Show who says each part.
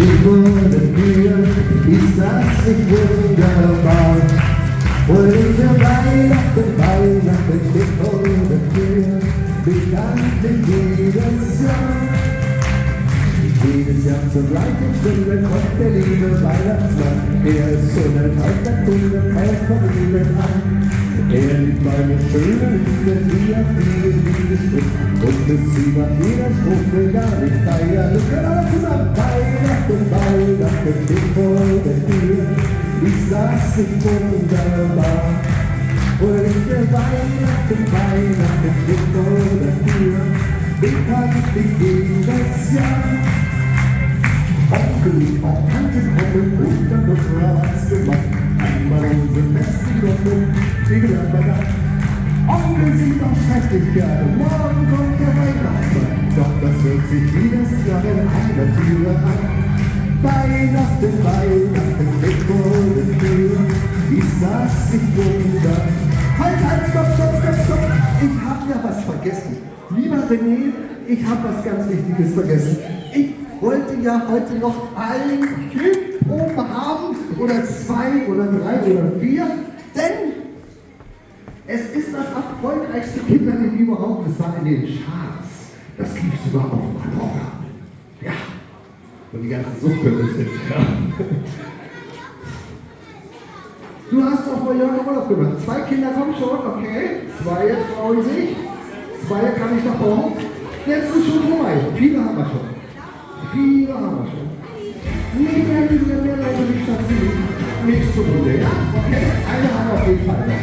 Speaker 1: Ich wurde mir, ist das nicht wunderbar? Fröhliche Weihnachten, Weihnachten steht vor der Tür, bekanntlich jedes Jahr. Jedes Jahr zur gleichen Stunde kommt der liebe Weihnachtsmann. Er ist so ein alter Kunde, kauft von Liebe an. Er liebt meine schöne Liebe, die auf vielen Liebesstück. Und es sie macht jeder Strophe gar nicht feiern. Weihnachten steht vor der Tür. Ist das nicht wunderbar? Fröhliche Weihnachten, Weihnachten steht vor der Tür. Bekanntlich jedes Jahr. Aufgelegt, auch Tante kommen und dann wird was gemacht. Einmal unsere festen wie gesagt, bei Nacht. Onkel sieht auch schrecklich gerne, morgen kommt der Weihnachtsmann. Doch das hört sich jedes Jahr in einer Türe an. Weihnachten, steht vor der Tür. Ist das nicht wunder? Halt, halt, stopp, stopp, stopp, stopp. Ich hab ja was vergessen. Lieber René, ich hab was ganz Wichtiges vergessen. Ich wollte ja heute noch ein Kind haben oder zwei oder drei oder vier, denn es ist das erfolgreichste Kinderlied überhaupt. Es war in den Charts. Das lief sogar auf Mallorca. Und die ganzen Suchtkörper sind. Ja. Du hast doch vor Jahren Urlaub gemacht. Zwei Kinder kommen schon, okay. Zwei trauen sich. Zwei kann ich noch kommen. Jetzt ist schon vorbei. Viele haben wir schon. Viele haben wir schon. Nee, mehr, mehr, mehr Leute nicht dazu. Nächste Runde, ja? Okay, eine haben wir auf jeden Fall.